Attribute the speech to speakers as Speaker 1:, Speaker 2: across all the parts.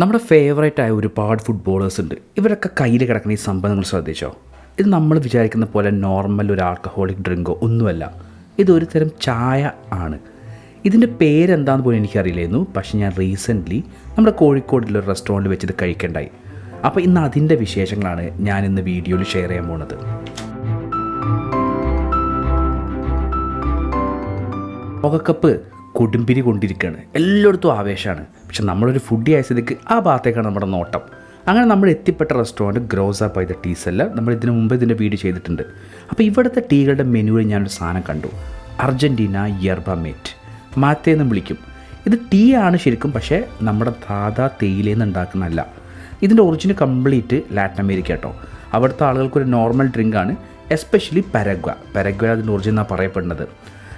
Speaker 1: നമ്മുടെ ഫേവറേറ്റ് ആയ ഒരുപാട് ഫുട്ബോളേഴ്സ് ഉണ്ട്. ഇവരൊക്കെ കയ്യിൽ കിടക്കുന്ന ഈ സംഭവം നിങ്ങൾ ശ്രദ്ധിച്ചോ? ഇത് നമ്മൾ വിചാരിക്കുന്ന പോലെ നോർമൽ ഒരു ആൽക്കഹോളിക് ഡ്രിങ്കോ ഒന്നുമല്ല. ഇതൊരു തരം ചായ ആണ്. ഇതിന്റെ പേരെന്താന്ന് പോലും എനിക്കറിയില്ലായിരുന്നു. പക്ഷെ ഞാൻ റീസെന്റ്ലി നമ്മുടെ കോഴിക്കോടിലൊരു റെസ്റ്റോറന്റ് വെച്ചിത് കഴിക്കേണ്ടായി. അപ്പോൾ ഇന്ന് അതിന്റെ വിശേഷങ്ങളാണ് ഞാൻ ഇന്ന് വീഡിയോയിൽ ഷെയർ ചെയ്യാൻ പോകുന്നത് ലോകകപ്പ് കൊടുമ്പിരി കൊണ്ടിരിക്കുകയാണ്. എല്ലായിടത്തും ആവേശമാണ്. പക്ഷെ നമ്മളൊരു ഫുഡി ആയ സ്ഥിതിക്ക് ആ ഭാഗത്തേക്കാണ് നമ്മുടെ നോട്ടം. അങ്ങനെ നമ്മൾ എത്തിപ്പെട്ട റെസ്റ്റോറന്റ് ഗ്രോസ് ബൈ ദ ടീസ് അല്ല നമ്മൾ ഇതിനു മുമ്പ് ഇതിന്റെ വീഡിയോ ചെയ്തിട്ടുണ്ട്. അപ്പോൾ ഇവിടുത്തെ ടീകളുടെ മെനുവിൽ ഞാനൊരു സാധനം കണ്ടു. അർജന്റീന യർബ മേറ്റ് മാത്തേ എന്ന് വിളിക്കും. ഇത് ടീ ആണ് ശരിക്കും പക്ഷേ നമ്മുടെ ദാദാ തേയിലയിൽ നിന്ന് ഉണ്ടാക്കുന്നതല്ല. ഇതിന്റെ ഒറിജിനൽ കംപ്ലീറ്റ് ലാറ്റിൻ അമേരിക്ക കേട്ടോ. അവിടുത്തെ ആളുകൾക്ക് ഒരു നോർമൽ ഡ്രിങ്കാണ് എസ്പെഷ്യലി പരഗ്വ പരഗ്വ അതിന്റെ ഒറിജിനൽ എന്നാണ് പറയപ്പെടുന്നത്.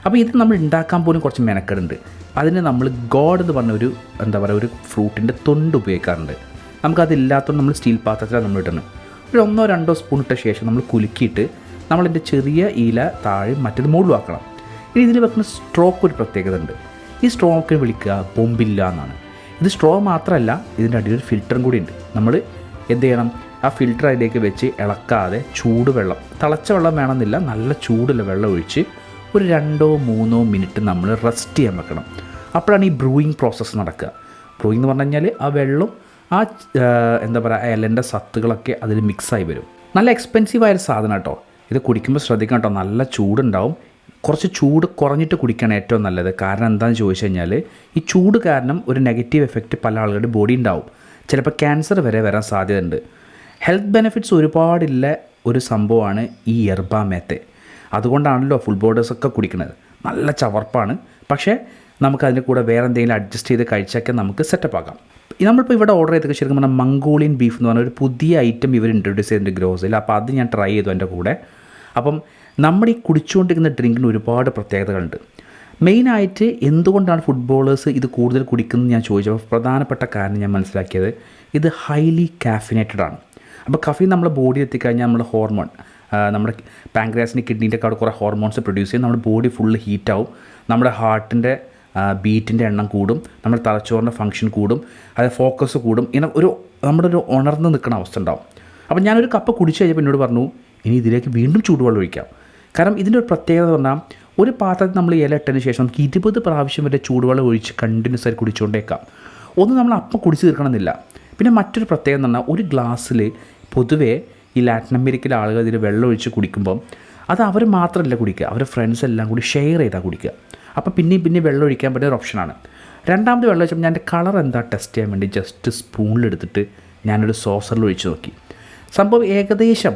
Speaker 1: അപ്പോൾ ഇത് നമ്മൾ ഉണ്ടാക്കാൻ പോലും കുറച്ച് മെനക്കെടുണ്ട്. അതിന് നമ്മൾ ഗോഡ് എന്ന് പറഞ്ഞ ഒരു എന്താ പറയുക ഒരു ഫ്രൂട്ടിന്റെ തൊണ്ട് ഉപയോഗിക്കാറുണ്ട്. നമുക്കതില്ലാത്തതുകൊണ്ട് നമ്മൾ സ്റ്റീൽ പാത്രത്തിലാണ് നമ്മൾ ഇടുന്നത്. ഒരു ഒന്നോ രണ്ടോ സ്പൂൺ ഇട്ട ശേഷം നമ്മൾ കുലുക്കിയിട്ട് നമ്മളതിന്റെ ചെറിയ ഇല താഴെ മറ്റേത് മുകളിലാക്കണം ഇനി ഇതിൽ വെക്കുന്ന സ്ട്രോക്ക് ഒരു പ്രത്യേകത ഉണ്ട്. ഈ സ്ട്രോക്കിന് വിളിക്കുക ബോംബില്ല എന്നാണ്. ഇത് സ്ട്രോ മാത്രമല്ല ഇതിന്റെ അടിയിൽ ഒരു ഫിൽറ്ററും കൂടി ഉണ്ട്. നമ്മൾ എന്ത് ചെയ്യണം? ആ ഫിൽറ്റർ അതിലേക്ക് വെച്ച് ഇളക്കാതെ ചൂടുവെള്ളം തിളച്ച വെള്ളം വേണമെന്നില്ല നല്ല ചൂടുള്ള വെള്ളം ഒഴിച്ച് ഒരു രണ്ടോ മൂന്നോ മിനിറ്റ് നമ്മൾ റെസ്റ്റ് ചെയ്യാൻ വെക്കണം. അപ്പോഴാണ് ഈ ബ്രൂയിങ് പ്രോസസ്സ് നടക്കുക. ബ്രൂയിങ് എന്ന് പറഞ്ഞു കഴിഞ്ഞാൽ ആ വെള്ളം ആ എന്താ പറയുക ഇലന്റെ സത്തുകളൊക്കെ അതിൽ മിക്സായി വരും. നല്ല എക്സ്പെൻസീവ് ആയൊരു സാധനം കേട്ടോ. ഇത് കുടിക്കുമ്പോൾ ശ്രദ്ധിക്കണം കേട്ടോ. നല്ല ചൂടുണ്ടാവും. കുറച്ച് ചൂട് കുറഞ്ഞിട്ട് കുടിക്കുകയാണ് ഏറ്റവും നല്ലത്. കാരണം എന്താണെന്ന് ചോദിച്ചു കഴിഞ്ഞാൽ ഈ ചൂട് കാരണം ഒരു നെഗറ്റീവ് എഫക്റ്റ് പല ആളുകളുടെ ബോഡി ഉണ്ടാവും. ചിലപ്പോൾ ക്യാൻസർ വരെ വരാൻ സാധ്യതയുണ്ട്. ഹെൽത്ത് ബെനിഫിറ്റ്സ് ഒരുപാടില്ല ഒരു സംഭവമാണ് ഈ എർബ മേത്തെ ഫുൾ ബോർഡേഴ്സൊക്കെ കുടിക്കുന്നത് നല്ല ചവർപ്പാണ്. പക്ഷേ നമുക്ക് അതിന്റെ കൂടെ വേറെ എന്തെങ്കിലും അഡ്ജസ്റ്റ് ചെയ്ത് കഴിച്ചൊക്കെ നമുക്ക് സെറ്റപ്പ് ആക്കാം. നമ്മളിപ്പോൾ ഇവിടെ ഓർഡർ ചെയ്തൊക്കെ ശരിക്കും പറഞ്ഞാൽ മംഗോളിയൻ ബീഫ് എന്ന് പറഞ്ഞ ഒരു പുതിയ ഐറ്റം ഇവർ ഇൻട്രൊഡ്യൂസ് ചെയ്തിട്ടുണ്ട് ഗ്രോസിൽ. അപ്പോൾ അത് ഞാൻ ട്രൈ ചെയ്തു എന്റെ കൂടെ. അപ്പം നമ്മുടെ ഈ കുടിച്ചുകൊണ്ടിരിക്കുന്ന ഡ്രിങ്കിന് ഒരുപാട് പ്രത്യേകതകളുണ്ട്. മെയിനായിട്ട് എന്തുകൊണ്ടാണ് ഫുട്ബോളേഴ്സ് ഇത് കൂടുതൽ കുടിക്കുന്നത് ഞാൻ ചോദിച്ചപ്പോൾ പ്രധാനപ്പെട്ട കാരണം ഞാൻ മനസ്സിലാക്കിയത് ഇത് ഹൈലി കാഫിനേറ്റഡ് ആണ്. അപ്പോൾ കഫീൻ നമ്മുടെ ബോഡി എത്തിക്കഴിഞ്ഞാൽ നമ്മുടെ ഹോർമോൺ നമ്മുടെ പാങ്ക്രാസിന്റെ കിഡ്നീന്റെ ഒക്കെ അവിടെ കുറേ ഹോർമോൺസ് പ്രൊഡ്യൂസ് ചെയ്യും. നമ്മുടെ ബോഡി ഫുള്ള് ഹീറ്റാവും നമ്മുടെ ഹാർട്ടിന്റെ ബീറ്റിന്റെ എണ്ണം കൂടും. നമ്മുടെ തലച്ചോറിന്റെ ഫങ്ഷൻ കൂടും. അത് ഫോക്കസ് കൂടും. ഇങ്ങനെ ഒരു നമ്മുടെ ഒരു ഉണർന്ന് നിൽക്കുന്ന അവസ്ഥ ഉണ്ടാവും. അപ്പോൾ ഞാനൊരു കപ്പ് കുടിച്ച് കഴിഞ്ഞപ്പോൾ എന്നോട് പറഞ്ഞു ഇനി ഇതിലേക്ക് വീണ്ടും ചൂടുവെള്ളം ഒഴിക്കാം. കാരണം ഇതിന്റെ ഒരു പ്രത്യേകത എന്ന് പറഞ്ഞാൽ ഒരു പാത്രത്തിൽ നമ്മൾ ഇല ഇട്ടതിന് ശേഷം നമുക്ക് ഇരുപത് പ്രാവശ്യം വരെ ചൂടുവെള്ളം ഒഴിച്ച് കണ്ടിന്യൂസ് ആയി കുടിച്ചുകൊണ്ടേക്കാം ഒന്ന് നമ്മൾ അപ്പം കുടിച്ച് തീർക്കണമെന്നില്ല. പിന്നെ മറ്റൊരു പ്രത്യേകത എന്ന് പറഞ്ഞാൽ ഒരു ഗ്ലാസ്സിൽ പൊതുവേ ഈ ലാറ്റിൻ അമേരിക്കയിലെ ആളുകൾ ഇതിൽ വെള്ളം ഒഴിച്ച് കുടിക്കുമ്പം അത് അവർ മാത്രമല്ല കുടിക്കുക. അവർ ഫ്രണ്ട്സ് എല്ലാം കൂടി ഷെയർ ചെയ്താൽ കുടിക്കുക. അപ്പോൾ പിന്നെയും പിന്നെ വെള്ളം ഒഴിക്കാൻ പറ്റിയ ഒരു ഓപ്ഷനാണ് രണ്ടാമത് വെള്ളം ഒഴിച്ചപ്പോൾ ഞാൻ കളർ എന്താ ടെസ്റ്റ് ചെയ്യാൻ വേണ്ടി ജസ്റ്റ് സ്പൂണിലെടുത്തിട്ട് ഞാനൊരു സോസറിൽ ഒഴിച്ച് നോക്കി. സംഭവം ഏകദേശം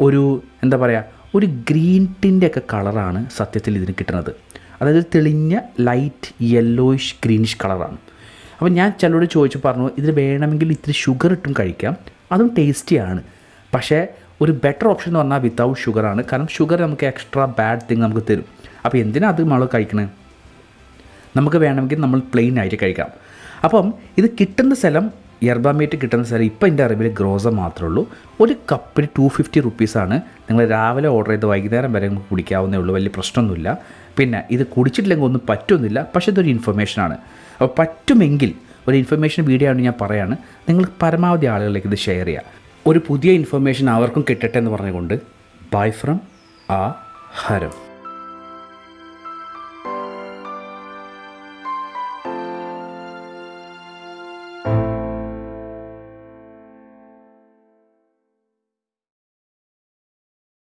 Speaker 1: ഒരു എന്താ പറയുക ഒരു ഗ്രീൻ ടിന്റെ ഒക്കെ കളറാണ് സത്യത്തിൽ ഇതിന് കിട്ടുന്നത്. അതായത് തെളിഞ്ഞ ലൈറ്റ് യെല്ലോയിഷ് ഗ്രീനിഷ് കളറാണ് അപ്പോൾ ഞാൻ ചിലരോട് ചോദിച്ചു പറഞ്ഞു ഇതിൽ വേണമെങ്കിൽ ഇത്തിരി ഷുഗർ ഇട്ടും കഴിക്കാം. അതും ടേസ്റ്റിയാണ് പക്ഷേ ഒരു ബെറ്റർ ഓപ്ഷൻ എന്ന് പറഞ്ഞാൽ വിത്തൗട്ട് ഷുഗറാണ് കാരണം ഷുഗർ നമുക്ക് എക്സ്ട്രാ ബാഡ് തിങ് നമുക്ക് തരും. അപ്പോൾ എന്തിനാ അത് നമ്മൾ കഴിക്കണേ? നമുക്ക് വേണമെങ്കിൽ നമ്മൾ പ്ലെയിൻ ആയിട്ട് കഴിക്കാം. അപ്പം ഇത് കിട്ടുന്ന സ്ഥലം യർബാമേറ്റ് കിട്ടുന്ന സ്ഥലം ഇപ്പം എന്റെ അറിവിൽ ഗ്രോസ മാത്രമേ ഉള്ളൂ. ഒരു കപ്പിന് ടു ഫിഫ്റ്റി റുപ്പീസാണ് നിങ്ങൾ രാവിലെ ഓർഡർ ചെയ്ത് വൈകുന്നേരം വരെ നമുക്ക് കുടിക്കാവുന്നേ ഉള്ളൂ. വലിയ പ്രശ്നമൊന്നുമില്ല. പിന്നെ ഇത് കുടിച്ചിട്ടില്ലെങ്കിൽ ഒന്നും പറ്റുന്നില്ല പക്ഷേ ഇതൊരു ഇൻഫർമേഷനാണ് അപ്പോൾ പറ്റുമെങ്കിൽ ഒരു ഇൻഫർമേഷൻ വീഡിയോ ആണ് ഞാൻ പറയാണ്. നിങ്ങൾ പരമാവധി ആളുകളിലേക്ക് ഇത് ഷെയർ ചെയ്യുക. ഒരു പുതിയ ഇൻഫർമേഷൻ അവർക്കും കിട്ടട്ടെ എന്ന് പറഞ്ഞുകൊണ്ട് ബൈ ഫ്രം ആ ഹരം.